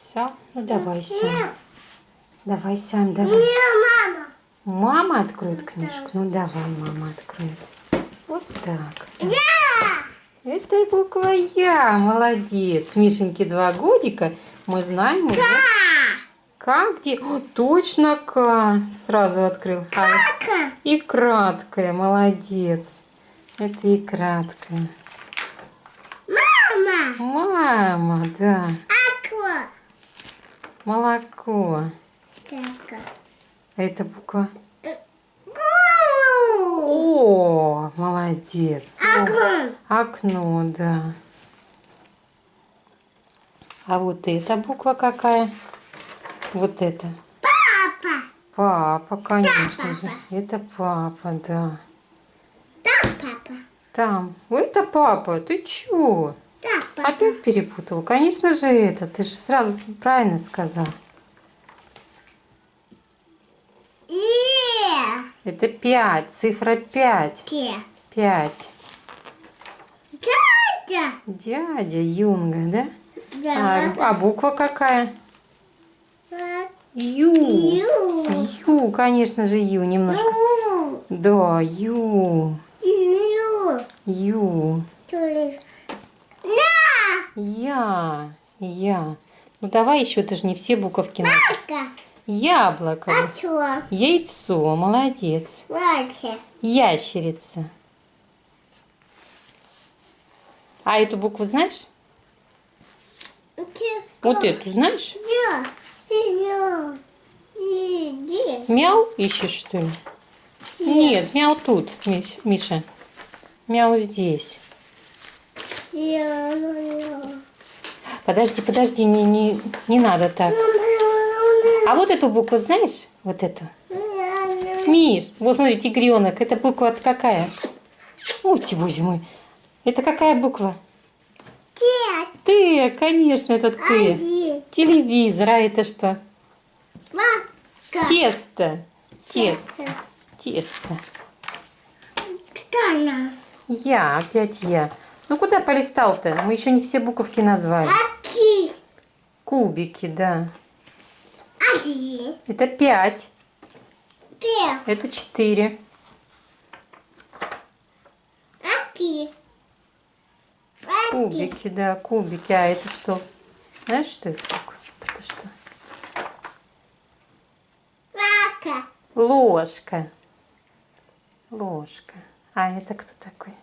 Все? Ну давай, Сям. Давай, Сям, давай. Не, мама. Мама откроет книжку? Ну давай, мама откроет. Вот так. Я. Это буква Я. Молодец. Мишеньке два годика. Мы знаем уже. Как где? О, точно К. Сразу открыл. Кака. и краткая. Молодец. Это и краткая. Мама. Мама, да. Аква. Молоко. А это буква Бу. О. Молодец. О, Аква. Окно, да. А вот эта буква какая? Вот это. Папа. Папа, конечно же. папа. Это папа, да. Да, папа. Там. Это папа. Ты чё? Опять перепутал. Конечно же это. Ты же сразу правильно сказал. Е. Это пять. Цифра пять. Пе. Пять. Дядя. Дядя Юнга, да? Да. А, а буква какая? Ю. Ю. Ю, конечно же, Ю немножко. Ю. Да, Ю. Ю. Ю. Я. Я. Ну давай еще, ты же не все буковки. Кака. Яблоко. А чё? Яйцо. Молодец. Вася. Ящерица. А эту букву знаешь? Вот эту знаешь? Иди. Мяу ищешь, что ли? Нет, мяу тут, Миш- Миша. Мяу здесь. Подожди, подожди, не, не, не надо так. А вот эту букву знаешь? Вот эту. Миш, вот смотри, тигренок. Это буква какая? Ой, ты, боже мой. Это какая буква? Дед. Ты, конечно, это ты. Один. Телевизор, а это что? Вака. Тесто. Тесто. Тесто. Тана. Я, опять я. Ну куда полистал-то? Мы еще не все буковки назвали. Аки. Кубики, да. Один. Это пять. Пе. Это четыре. Аки. Кубики, да, кубики. А это что? Знаешь, что это такое? Это что? Ложка. Ложка. А это кто такой?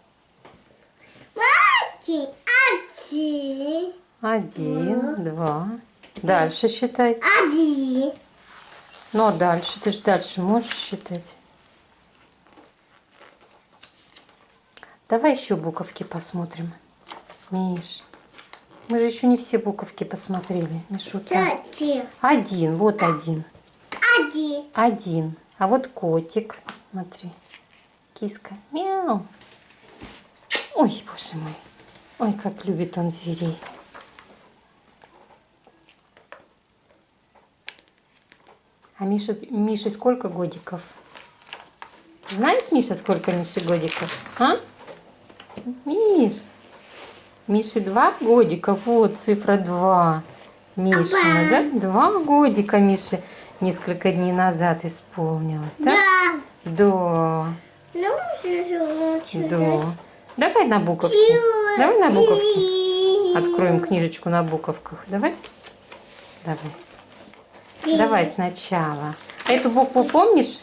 Ваки. Один. Один, два. Дальше считай. Один. Ну, а дальше, ты же дальше можешь считать. Давай еще буковки посмотрим. Миш, мы же еще не все буковки посмотрели. Мишута. Один, вот один. Один. Один. А вот котик. Смотри. Киска. Мяу. Ой, боже мой. Ой, как любит он зверей. А Миша, Мише сколько годиков? Знает Миша, сколько Мише годиков? А? Миш. Мише два годика. Вот цифра два. Мишина, да? Два годика Мише несколько дней назад исполнилось, да? Да. Да. Ну, все Да. Давай на буковки. Давай на буковки. Откроем книжечку на буковках. Давай. Давай. Давай сначала. Эту букву помнишь?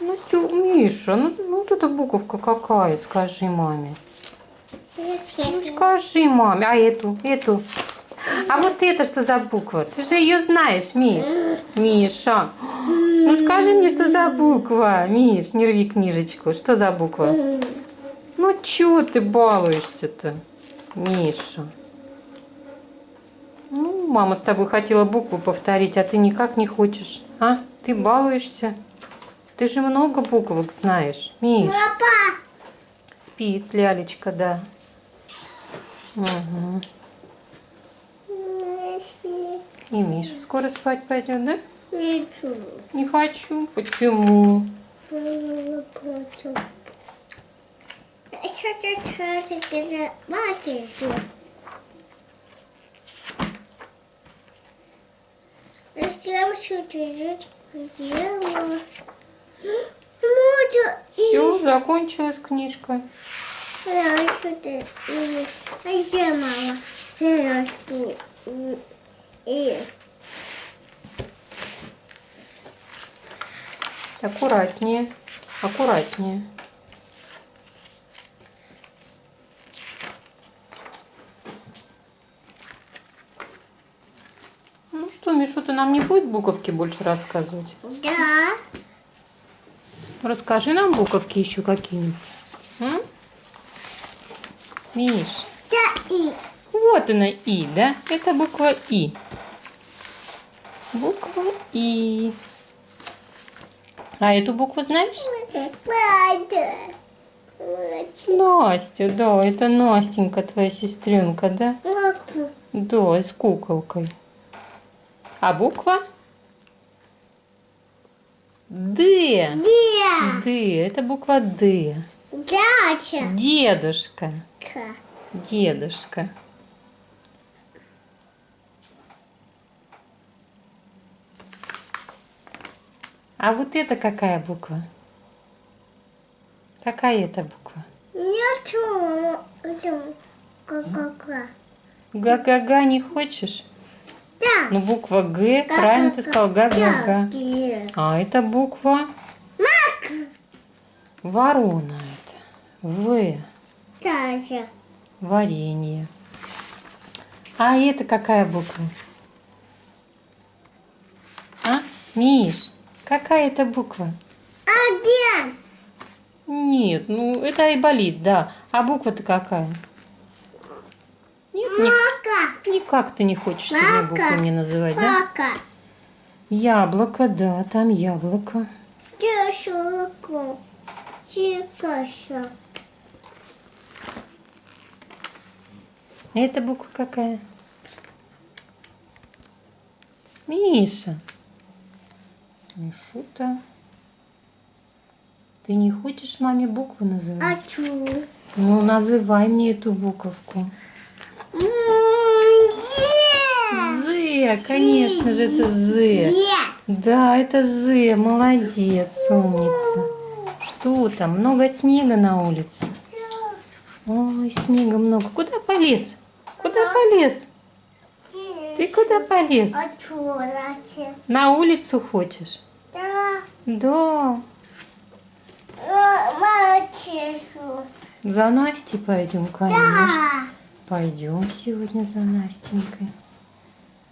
Ну, Стю, Миша, ну, ну вот эта буковка какая, скажи маме. Ну, скажи маме. А эту, эту. А вот это что за буква? Ты же ее знаешь, Миш. Миша. Ну скажи мне, что за буква. Миш, не рви книжечку. Что за буква? Ну чё ты балуешься-то, Миша? Ну, мама с тобой хотела букву повторить, а ты никак не хочешь. А? Ты балуешься? Ты же много буквок знаешь, Миш. Папа. Спит лялечка, да. Угу. И Миша скоро спать пойдет, да? Не хочу. Почему? Что-то идет. Дело. Можно. Все, закончилась книжка. Я что-то. А я мама. Я что? И. Аккуратнее, аккуратнее. Что, Мишу, ты нам не будет буковки больше рассказывать? Да. Расскажи нам буковки еще какие-нибудь. Миш, Да и. вот она И, да? Это буква И. Буква И. А эту букву знаешь? Настя, да, это Настенька, твоя сестренка, да? Да, с куколкой. А буква? Д. Где? Д. Это буква Д. Дача. Дедушка. Ка. Дедушка. А вот это какая буква? Какая это буква? Нету. Ка-ка-ка. Га-га-га не хочешь? Ну, буква Г, правильно ты сказал, га-га-га. Где? А это буква Мак. ворона это. В. Дача. Варенье. А это какая буква? А? Миш, какая это буква? Один. Нет, ну это айболит, да. А буква-то какая? Нет, Мака. Никак ты не хочешь себе букву не называть, да? Яблоко, да, там яблоко. Чикаша. А эта буква какая? Миша. Мишута. Ты не хочешь маме букву называть? А чу? Ну, называй мне эту буковку. З, конечно же, это З. Да, это З. Молодец, умница. Что там? Много снега на улице. Ой, снега много. Куда полез? Куда полез? Ты куда полез? А? На улицу хочешь? Да. Да. Мальчику. За Настей пойдем, конечно. Да. Пойдем сегодня за Настенькой.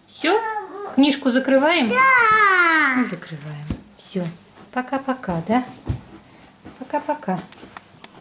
Все? Книжку закрываем? Да. Ну, закрываем. Все. Пока-пока, да? Пока-пока.